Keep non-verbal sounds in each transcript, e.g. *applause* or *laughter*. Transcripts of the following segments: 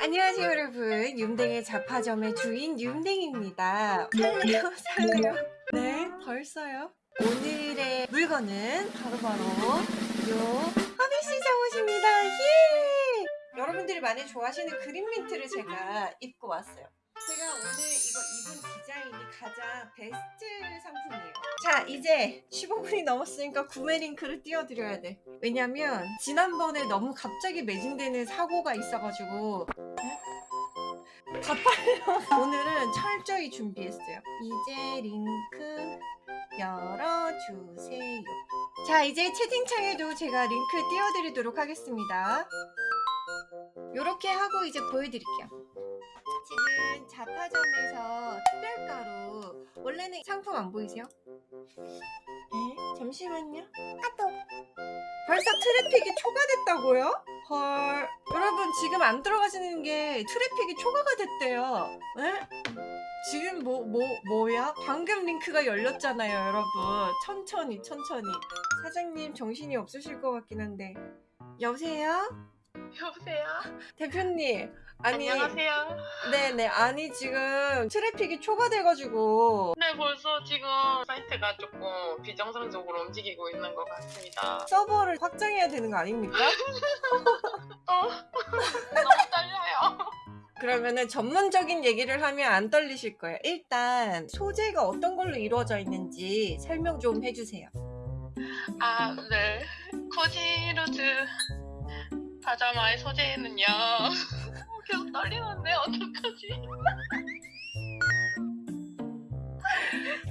안녕하세요 여러분. 윰댕의 잡화점의 주인 윰댕입니다. 살래요 살래요. 네 벌써요? 오늘의 물건은 바로바로 요 허비씨 잠옷입니다. 예! 여러분들이 많이 좋아하시는 그린 민트를 제가 입고 왔어요. 제가 오늘 이거 입은 디자인이 가장 베스트 상품이에요 자 이제 15분이 넘었으니까 구매 링크를 띄워드려야 돼. 왜냐면 지난번에 너무 갑자기 매진되는 사고가 있어가지고 다 팔려 *laughs* 오늘은 철저히 준비했어요. 이제 링크 열어주세요. 자 이제 채팅창에도 제가 링크 띄워드리도록 하겠습니다. 요렇게 하고 이제 보여드릴게요. 지금 자파점에서 특별가로 원래는 상품 안 보이세요? 에? 잠시만요 아또 벌써 트래픽이 초과됐다고요? 헐 여러분 지금 안 들어가시는 게 트래픽이 초과가 됐대요 에? 지금 뭐, 뭐, 뭐야? 방금 링크가 열렸잖아요 여러분 천천히 천천히 사장님 정신이 없으실 것 같긴 한데 여보세요? 여보세요? 대표님 아니 안녕하세요. 네네 아니 지금 트래픽이 초과돼가지고 네, 벌써 지금 사이트가 조금 비정상적으로 움직이고 있는 것 같습니다. 서버를 확장해야 되는 거 아닙니까? *laughs* 어, 너무 떨려요. 그러면은 전문적인 얘기를 하면 안 떨리실 거예요. 일단 소재가 어떤 걸로 이루어져 있는지 설명 좀 해주세요. 아, 네. 코지루즈 파자마의 소재는요. *laughs* 계속 떨리는데 어떡하지?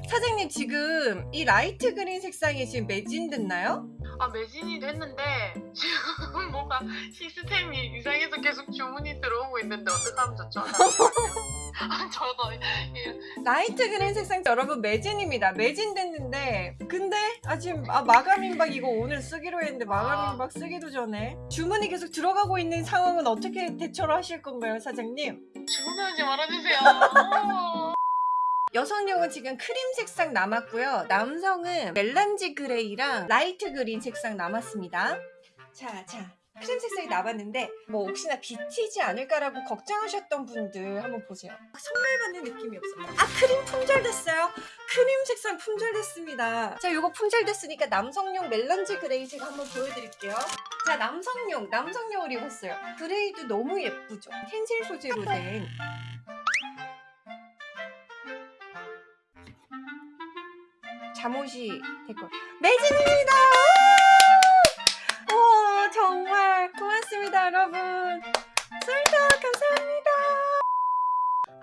사장님 지금 이 light green 색상이 지금 매진됐나요? 아, 매진이 됐는데 지금 *laughs* 뭔가 시스템이 이상해서 계속 주문이 들어오고 있는데 어떡하면 좋죠? *laughs* 아, 저도 이- light green 색상 여러분 매진입니다. 매진됐는데 근데 아 지금 아 마감 임박 이거 오늘 쓰기로 했는데 마감 아. 임박 쓰기도 전에 주문이 계속 들어가고 있는 상황은 어떻게 대처를 하실 건가요, 사장님? 주문하지 말아주세요. *laughs* 어. 여성용은 지금 크림 색상 남았고요. 남성은 melange gray랑 light green 색상 남았습니다. 자, 자. 크림 색상이 남았는데 뭐 혹시나 비치지 않을까라고 걱정하셨던 분들 한번 보세요. 아, 선물 받는 느낌이 없어요. 아 크림 품절됐어요. 크림 색상 품절됐습니다. 자 요거 품절됐으니까 남성용 melange gray 제가 한번 보여드릴게요. 자 남성용 남성용을 입었어요. gray도 너무 예쁘죠. 텐셀 소재로 된 잠옷이 될것 매진입니다. 와 정말 고맙습니다 여러분. 쏠다 감사합니다.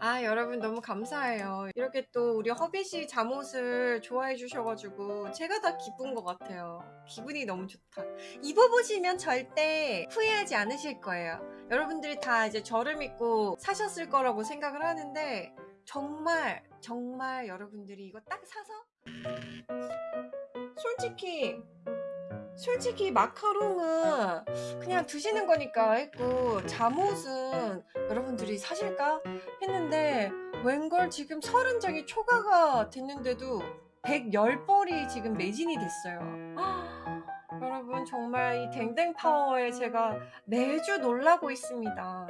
아 여러분 너무 감사해요. 이렇게 또 우리 허비씨 잠옷을 좋아해 주셔가지고 제가 다 기쁜 것 같아요. 기분이 너무 좋다. 입어보시면 절대 후회하지 않으실 거예요. 여러분들이 다 이제 저를 믿고 사셨을 거라고 생각을 하는데 정말 정말 여러분들이 이거 딱 사서 솔직히 솔직히 마카롱은 그냥 드시는 거니까 했고 잠옷은 여러분들이 사실까 했는데 웬걸 지금 30장이 초과가 됐는데도 110벌이 지금 매진이 됐어요. *gasps* 여러분 정말 이 댕댕 파워에 제가 매주 놀라고 있습니다